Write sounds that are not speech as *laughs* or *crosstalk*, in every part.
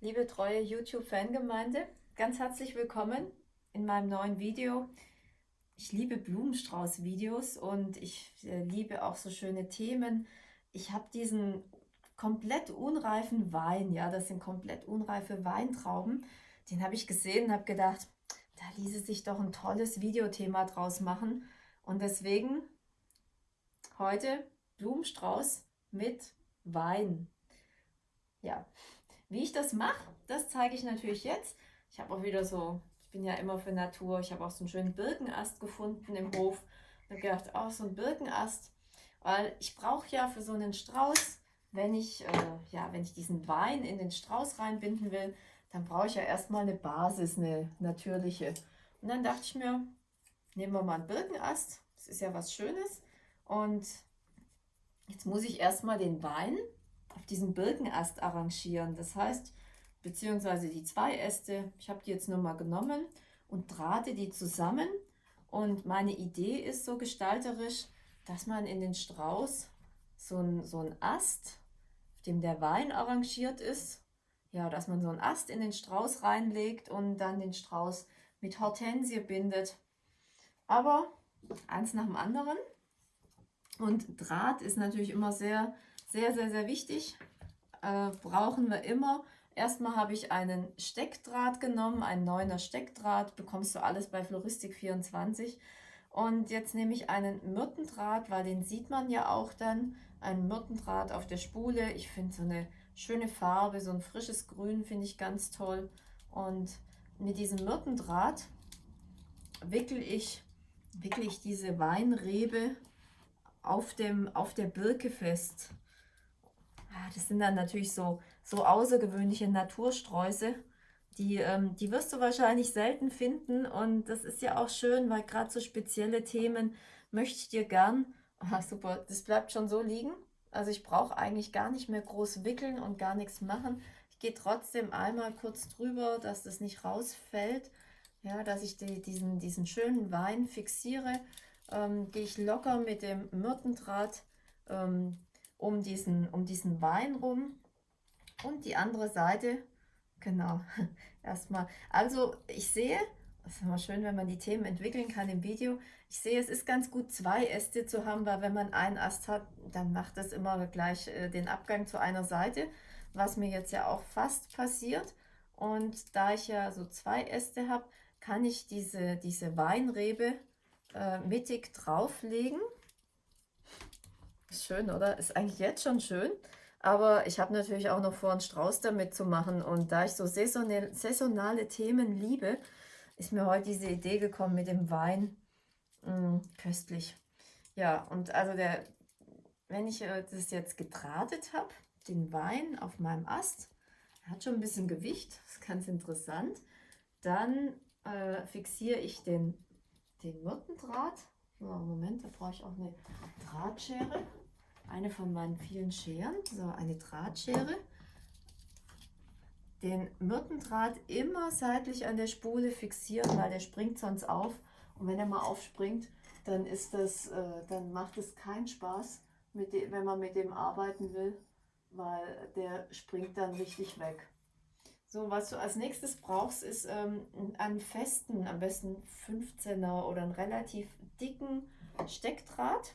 Liebe treue YouTube-Fangemeinde, ganz herzlich willkommen in meinem neuen Video. Ich liebe Blumenstrauß-Videos und ich äh, liebe auch so schöne Themen. Ich habe diesen komplett unreifen Wein, ja, das sind komplett unreife Weintrauben, den habe ich gesehen und habe gedacht, da ließe sich doch ein tolles Videothema draus machen. Und deswegen heute Blumenstrauß mit Wein. Ja, wie ich das mache, das zeige ich natürlich jetzt. Ich habe auch wieder so, ich bin ja immer für Natur, ich habe auch so einen schönen Birkenast gefunden im Hof. Habe gedacht, auch oh, so ein Birkenast, weil ich brauche ja für so einen Strauß, wenn ich, äh, ja, wenn ich diesen Wein in den Strauß reinbinden will, dann brauche ich ja erstmal eine Basis, eine natürliche. Und dann dachte ich mir, nehmen wir mal einen Birkenast, das ist ja was Schönes. Und jetzt muss ich erstmal den Wein auf diesen Birkenast arrangieren. Das heißt, beziehungsweise die zwei Äste, ich habe die jetzt nur mal genommen und drahte die zusammen. Und meine Idee ist so gestalterisch, dass man in den Strauß so einen so ein Ast, auf dem der Wein arrangiert ist, ja, dass man so einen Ast in den Strauß reinlegt und dann den Strauß mit Hortensie bindet. Aber eins nach dem anderen. Und Draht ist natürlich immer sehr sehr, sehr, sehr wichtig. Äh, brauchen wir immer. Erstmal habe ich einen Steckdraht genommen, einen neuner Steckdraht. Bekommst du alles bei Floristik 24. Und jetzt nehme ich einen Myrtendraht, weil den sieht man ja auch dann. Ein Myrtendraht auf der Spule. Ich finde so eine schöne Farbe, so ein frisches Grün finde ich ganz toll. Und mit diesem Myrtendraht wickel ich, wickel ich diese Weinrebe auf, dem, auf der Birke fest. Ah, das sind dann natürlich so, so außergewöhnliche Natursträuße. Die, ähm, die wirst du wahrscheinlich selten finden und das ist ja auch schön, weil gerade so spezielle Themen möchte ich dir gern, *laughs* ah, super, das bleibt schon so liegen. Also ich brauche eigentlich gar nicht mehr groß wickeln und gar nichts machen. Ich gehe trotzdem einmal kurz drüber, dass das nicht rausfällt. Ja, dass ich die, diesen, diesen schönen Wein fixiere. Ähm, gehe ich locker mit dem Myrtendraht ähm, um diesen, um diesen Wein rum und die andere Seite, genau, *laughs* erstmal. Also ich sehe, es ist immer schön, wenn man die Themen entwickeln kann im Video. Ich sehe, es ist ganz gut, zwei Äste zu haben, weil wenn man einen Ast hat, dann macht das immer gleich äh, den Abgang zu einer Seite, was mir jetzt ja auch fast passiert. Und da ich ja so zwei Äste habe, kann ich diese, diese Weinrebe äh, mittig drauflegen ist schön, oder? Ist eigentlich jetzt schon schön. Aber ich habe natürlich auch noch vor, einen Strauß damit zu machen. Und da ich so saisonale Themen liebe, ist mir heute diese Idee gekommen mit dem Wein. Mmh, köstlich. Ja, und also der, wenn ich äh, das jetzt gedrahtet habe, den Wein auf meinem Ast, hat schon ein bisschen Gewicht, das ist ganz interessant. Dann äh, fixiere ich den, den Myrtendraht. So, Moment, da brauche ich auch eine Drahtschere eine von meinen vielen Scheren, so eine Drahtschere. Den Myrtendraht immer seitlich an der Spule fixieren, weil der springt sonst auf. Und wenn er mal aufspringt, dann, ist das, äh, dann macht es keinen Spaß, dem, wenn man mit dem arbeiten will, weil der springt dann richtig weg. So, was du als nächstes brauchst, ist ähm, einen festen, am besten 15er oder einen relativ dicken Steckdraht.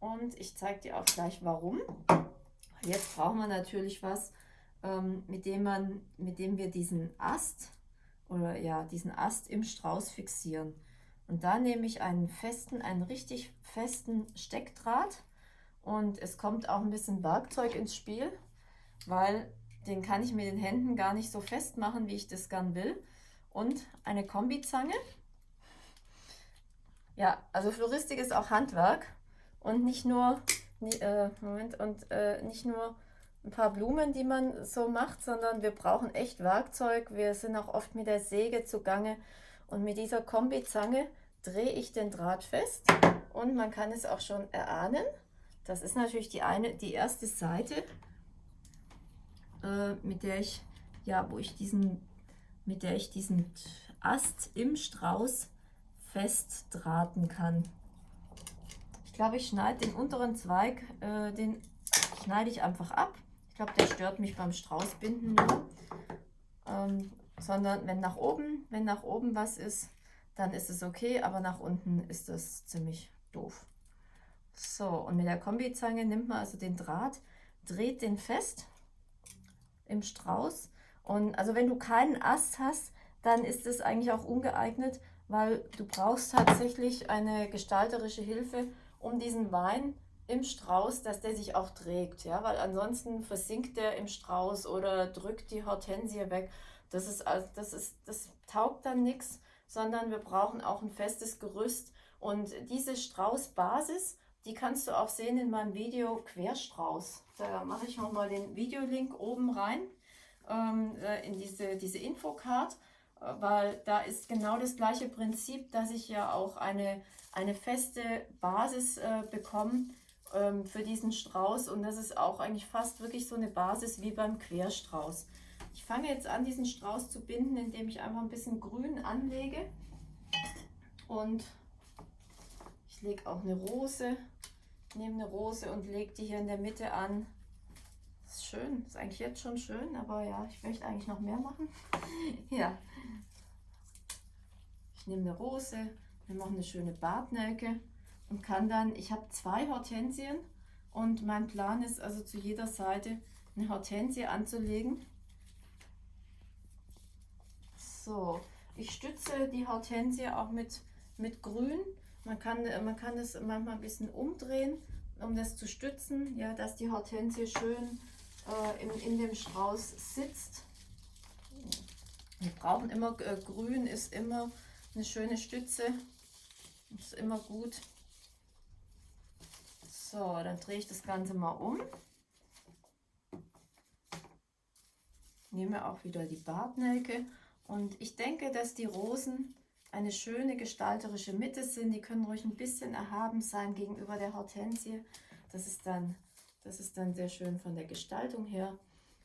Und ich zeige dir auch gleich warum. Jetzt brauchen wir natürlich was, ähm, mit, dem man, mit dem wir diesen Ast oder ja, diesen Ast im Strauß fixieren. Und da nehme ich einen festen, einen richtig festen Steckdraht und es kommt auch ein bisschen Werkzeug ins Spiel, weil den kann ich mit den Händen gar nicht so fest machen, wie ich das gern will. Und eine Kombizange. Ja, also Floristik ist auch Handwerk und nicht nur, äh, Moment, und äh, nicht nur ein paar Blumen, die man so macht, sondern wir brauchen echt Werkzeug. Wir sind auch oft mit der Säge zugange und mit dieser Kombizange drehe ich den Draht fest und man kann es auch schon erahnen. Das ist natürlich die eine, die erste Seite, äh, mit der ich, ja, wo ich diesen, mit der ich diesen Ast im Strauß festdrahten kann. Ich glaube, ich schneide den unteren Zweig, äh, den schneide ich einfach ab. Ich glaube, der stört mich beim Straußbinden nur. Ähm, sondern wenn nach oben, wenn nach oben was ist, dann ist es okay, aber nach unten ist das ziemlich doof. So, und mit der Kombizange nimmt man also den Draht, dreht den fest im Strauß. Und also wenn du keinen Ast hast, dann ist es eigentlich auch ungeeignet, weil du brauchst tatsächlich eine gestalterische Hilfe, um diesen Wein im Strauß, dass der sich auch trägt, ja, weil ansonsten versinkt der im Strauß oder drückt die Hortensie weg. Das ist, das ist, das taugt dann nichts, sondern wir brauchen auch ein festes Gerüst. Und diese Straußbasis, die kannst du auch sehen in meinem Video Querstrauß. Da mache ich nochmal den Videolink oben rein ähm, äh, in diese, diese Infocard, äh, weil da ist genau das gleiche Prinzip, dass ich ja auch eine, eine feste Basis äh, bekomme ähm, für diesen Strauß und das ist auch eigentlich fast wirklich so eine Basis wie beim Querstrauß. Ich fange jetzt an, diesen Strauß zu binden, indem ich einfach ein bisschen Grün anlege und lege auch eine Rose, nehme eine Rose und lege die hier in der Mitte an ist schön. Ist eigentlich jetzt schon schön, aber ja, ich möchte eigentlich noch mehr machen. *laughs* ja. Ich nehme eine Rose, wir machen eine schöne Bartnelke und kann dann, ich habe zwei Hortensien und mein Plan ist also zu jeder Seite eine Hortensie anzulegen. So, ich stütze die Hortensie auch mit, mit Grün. Man kann, man kann das manchmal ein bisschen umdrehen, um das zu stützen, ja, dass die Hortensie schön äh, in, in dem Strauß sitzt. Wir brauchen immer, äh, grün ist immer eine schöne Stütze, ist immer gut. So, dann drehe ich das Ganze mal um. Nehme auch wieder die Bartnelke und ich denke, dass die Rosen eine schöne gestalterische Mitte sind. Die können ruhig ein bisschen erhaben sein gegenüber der Hortensie. Das ist dann das ist dann sehr schön von der Gestaltung her.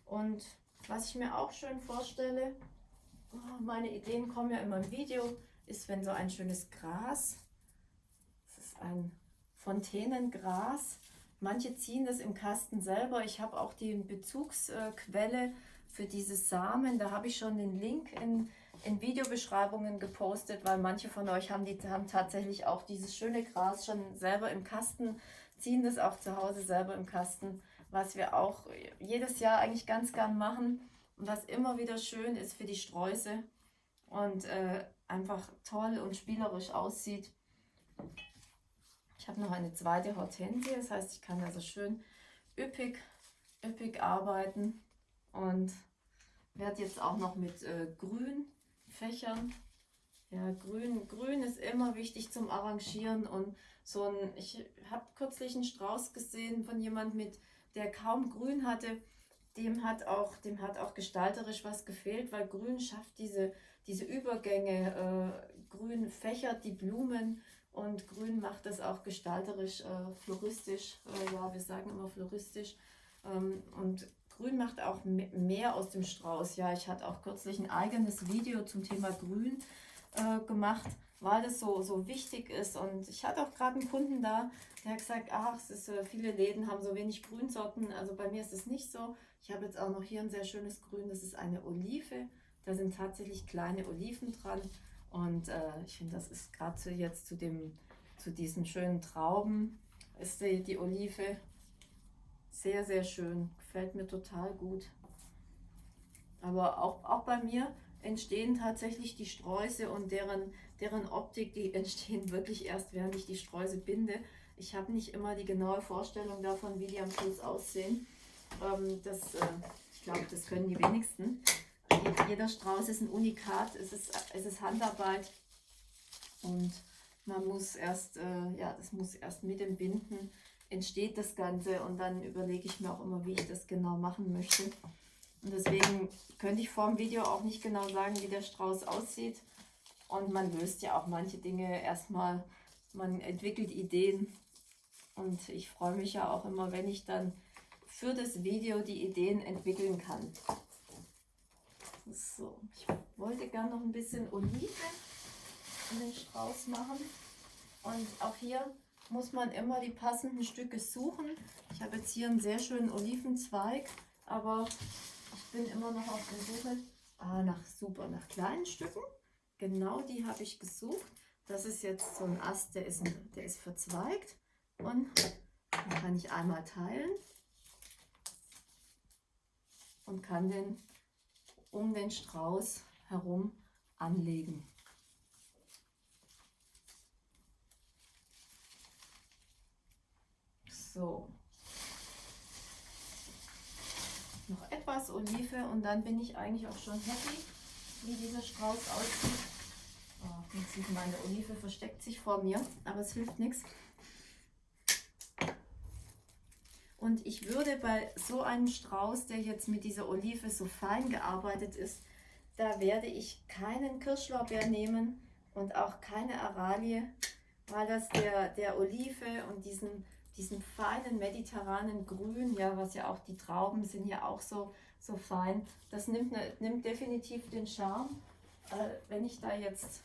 Und was ich mir auch schön vorstelle, oh, meine Ideen kommen ja immer im Video, ist, wenn so ein schönes Gras, das ist ein Fontänengras, manche ziehen das im Kasten selber. Ich habe auch die Bezugsquelle für diese Samen, da habe ich schon den Link in, in Videobeschreibungen gepostet, weil manche von euch haben, die, haben tatsächlich auch dieses schöne Gras schon selber im Kasten ziehen das auch zu Hause selber im Kasten, was wir auch jedes Jahr eigentlich ganz gern machen und was immer wieder schön ist für die Sträuße und äh, einfach toll und spielerisch aussieht. Ich habe noch eine zweite Hortensie, das heißt, ich kann also schön üppig, üppig arbeiten und werde jetzt auch noch mit äh, Grün fächern. Ja, grün, grün ist immer wichtig zum Arrangieren und so ein, ich habe kürzlich einen Strauß gesehen von jemand mit, der kaum grün hatte, dem hat auch, dem hat auch gestalterisch was gefehlt, weil grün schafft diese, diese Übergänge, äh, grün fächert die Blumen und grün macht das auch gestalterisch, äh, floristisch, äh, ja, wir sagen immer floristisch ähm, und Grün macht auch mehr aus dem Strauß. Ja, ich hatte auch kürzlich ein eigenes Video zum Thema Grün äh, gemacht, weil das so, so wichtig ist. Und ich hatte auch gerade einen Kunden da, der hat gesagt, ach, es ist, äh, viele Läden haben so wenig Grünsorten. Also bei mir ist es nicht so. Ich habe jetzt auch noch hier ein sehr schönes Grün, das ist eine Olive. Da sind tatsächlich kleine Oliven dran. Und äh, ich finde, das ist gerade jetzt zu, dem, zu diesen schönen Trauben, ist die, die Olive sehr, sehr schön. Gefällt mir total gut. Aber auch, auch bei mir entstehen tatsächlich die Sträuße und deren, deren Optik, die *laughs* entstehen wirklich erst, während ich die Sträuße binde. Ich habe nicht immer die genaue Vorstellung davon, wie die am Schluss aussehen. Ähm, das, äh, ich glaube, das können die wenigsten. Jeder Strauß ist ein Unikat, es ist, es ist Handarbeit und man muss erst, äh, ja, das muss erst mit dem Binden entsteht das Ganze und dann überlege ich mir auch immer, wie ich das genau machen möchte. Und deswegen könnte ich vor dem Video auch nicht genau sagen, wie der Strauß aussieht. Und man löst ja auch manche Dinge erstmal, man entwickelt Ideen. Und ich freue mich ja auch immer, wenn ich dann für das Video die Ideen entwickeln kann. So, ich wollte gerne noch ein bisschen Olive in den Strauß machen. Und auch hier muss man immer die passenden Stücke suchen. Ich habe jetzt hier einen sehr schönen Olivenzweig aber ich bin immer noch auf der Suche ah, nach super, nach kleinen Stücken. Genau die habe ich gesucht. Das ist jetzt so ein Ast, der ist, der ist verzweigt und den kann ich einmal teilen und kann den um den Strauß herum anlegen. So. Noch etwas Olive und dann bin ich eigentlich auch schon happy, wie dieser Strauß aussieht. Oh, jetzt sieht meine Olive versteckt sich vor mir, aber es hilft nichts. Und ich würde bei so einem Strauß, der jetzt mit dieser Olive so fein gearbeitet ist, da werde ich keinen Kirschlorbeer nehmen und auch keine Aralie, weil das der, der Olive und diesen, diesen feinen mediterranen Grün, ja, was ja auch die Trauben sind ja auch so, so fein, das nimmt, ne, nimmt definitiv den Charme. Äh, wenn ich da jetzt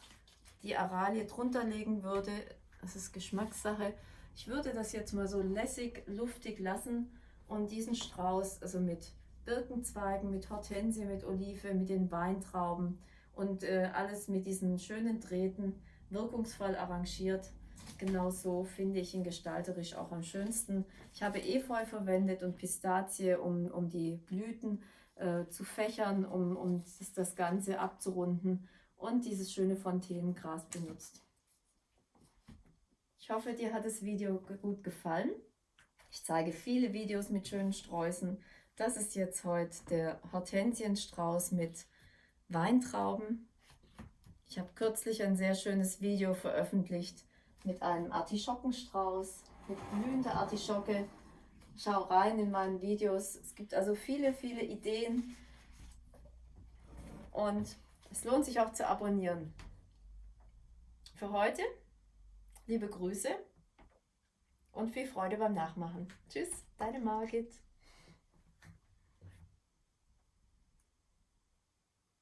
die Aralie drunter legen würde, das ist Geschmackssache, ich würde das jetzt mal so lässig, luftig lassen und diesen Strauß, also mit Birkenzweigen, mit Hortensie, mit Olive, mit den Weintrauben und äh, alles mit diesen schönen Drähten wirkungsvoll arrangiert. Genau so finde ich ihn gestalterisch auch am schönsten. Ich habe Efeu verwendet und Pistazie, um, um die Blüten äh, zu fächern, um, um das, das Ganze abzurunden und dieses schöne Fontänengras benutzt. Ich hoffe, dir hat das Video gut gefallen. Ich zeige viele Videos mit schönen Sträußen. Das ist jetzt heute der Hortensienstrauß mit Weintrauben. Ich habe kürzlich ein sehr schönes Video veröffentlicht mit einem Artischockenstrauß, mit blühender Artischocke. Schau rein in meinen Videos. Es gibt also viele, viele Ideen und es lohnt sich auch zu abonnieren. Für heute Liebe Grüße und viel Freude beim Nachmachen. Tschüss, deine Margit.